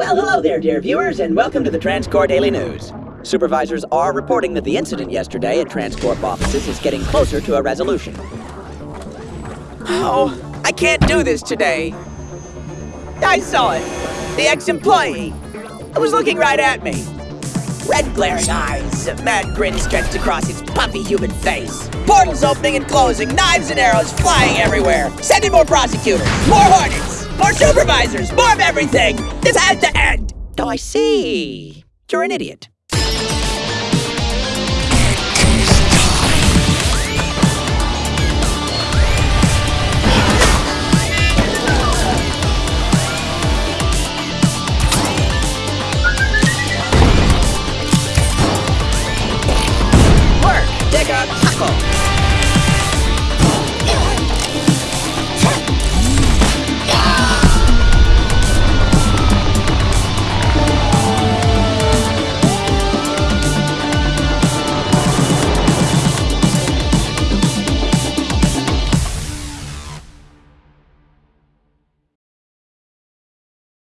Well, hello there, dear viewers, and welcome to the TransCorp Daily News. Supervisors are reporting that the incident yesterday at TransCorp offices is getting closer to a resolution. Oh, I can't do this today. I saw it. The ex-employee. It was looking right at me. Red glaring eyes, a mad grin stretched across its puffy human face. Portals opening and closing, knives and arrows flying everywhere. Sending more prosecutors, more hornets, more supervisors, more of everything. This has to end. Oh, I see. You're an idiot.